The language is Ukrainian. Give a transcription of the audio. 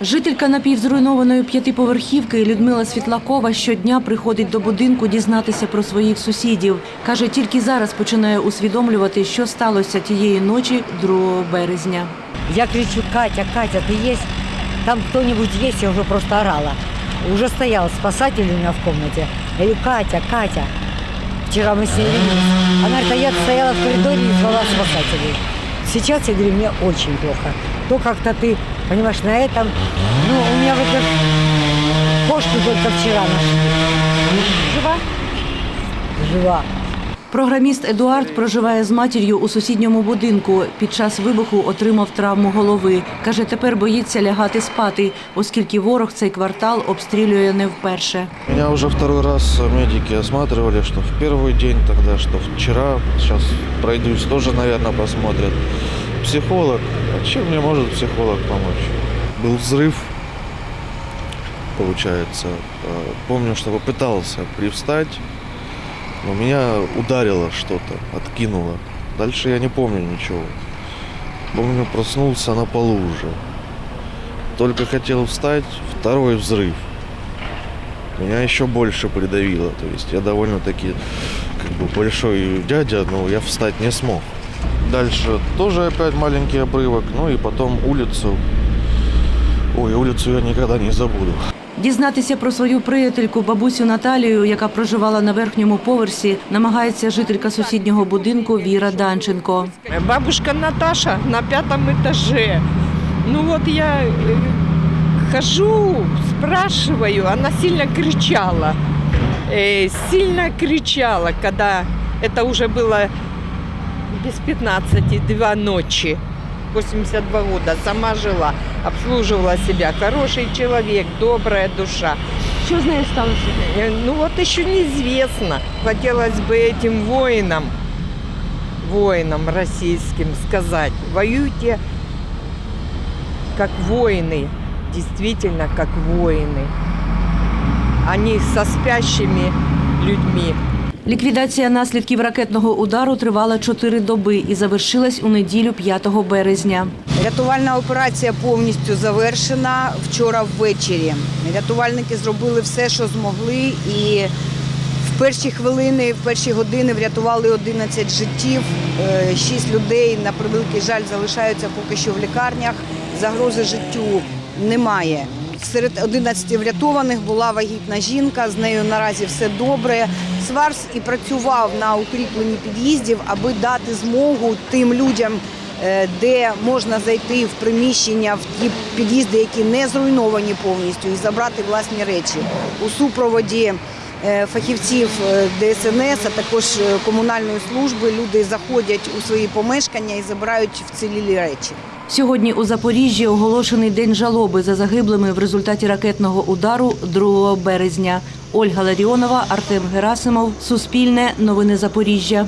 Жителька напівзруйнованої п'ятиповерхівки Людмила Світлакова щодня приходить до будинку дізнатися про своїх сусідів. Каже, тільки зараз починає усвідомлювати, що сталося тієї ночі 2 березня. Я кричу, Катя, Катя, ты есть? Там кто-нибудь есть? Я уже просто орала. Уже стоял спасатель у меня в комнате. Я говорю, Катя, Катя. Вчера мы с ней виделись. Она говорит, а я стояла в коридоре и звала спасателей. Сейчас, я говорю, мне очень плохо. То как-то ты, понимаешь, на этом... Ну, у меня вот как кошку только вчера нашли. Жива? Жива. Програміст Едуард проживає з матір'ю у сусідньому будинку. Під час вибуху отримав травму голови. Каже, тепер боїться лягати спати, оскільки ворог цей квартал обстрілює не вперше. Меня уже второй раз медики осматривали, что в первый день тогда, что вчера. Сейчас пройдусь, тоже, наверное, посмотрят. Психолог. А чем мне может психолог помочь? Был взрыв, получается. Э, Помню, что попытался привстать, но меня ударило что-то, откинуло. Дальше я не помню ничего. Помню, проснулся на полу уже. Только хотел встать, второй взрыв меня еще больше придавило. То есть я довольно-таки как бы большой дядя, но я встать не смог. Дальше тоже опять маленький обрывок, ну и потом улицу. Ой, улицу я никогда не забуду. Дізнатися про свою приятельку бабусю Наталію, яка проживала на верхньому поверсі, намагається жителька сусіднього будинку Віра Данченко. Бабушка Наташа на пятом этаже. Ну вот я э, хожу, спрашиваю, она сильно кричала. Э, Сильно кричала, когда это уже было без 15, два ночи. 82 года, сама жила, обслуживала себя. Хороший человек, добрая душа. Що з нею сталося? Э, Ну вот еще неизвестно. Хотелось бы этим воинам, воинам российским сказать, воюйте как воины, действительно как воины, а не со спящими людьми. Ліквідація наслідків ракетного удару тривала чотири доби і завершилась у неділю 5 березня. Рятувальна операція повністю завершена вчора ввечері. Рятувальники зробили все, що змогли, і в перші хвилини, в перші години врятували 11 життів. Е, Шість людей, на превеликий жаль, залишаються поки що в лікарнях. Загрози життю немає. Серед 11 врятованих була вагітна жінка. З нею наразі все добре. Сварс і працював на укріпленні під'їздів, аби дати змогу тим людям, е, де можна зайти в приміщення, в ті під'їзди, які не зруйновані повністю, і забрати власні речі у супроводі. е, Фахівців е, ДСНС, а також комунальної служби люди заходять у свої помешкання і забирають вцілілі речі. Сьогодні у Запоріжжі оголошений день жалоби за загиблими в результаті ракетного удару 2 березня. Ольга Ларіонова, Артем Герасимов. Суспільне. Новини Запоріжжя.